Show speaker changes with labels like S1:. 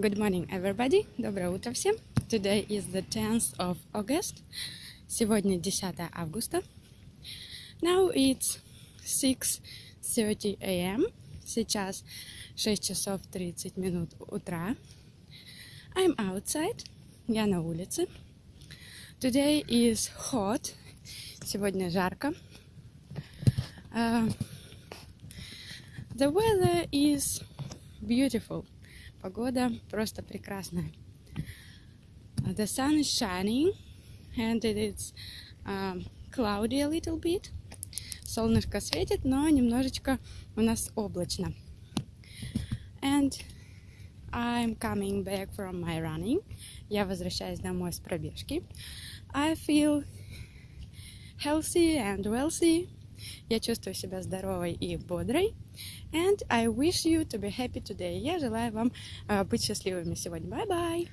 S1: Good morning, everybody. Доброе утро всем. Today is the 10th of August. Сегодня 10 августа. Now it's 6.30 a.m. Сейчас 6 часов 30 минут утра. I'm outside. Я на улице. Today is hot. Сегодня жарко. Uh, the weather is beautiful. Погода просто прекрасная. The sun is shining and it is um, cloudy a little bit. Солнышко светит, но немножечко у нас облачно. And I'm coming back from my running. Я возвращаюсь домой с пробежки. I feel healthy and wealthy. Я чувствую себя здоровой и бодрой. And I wish you to be happy today. Я желаю вам uh, быть счастливыми сегодня. Bye-bye!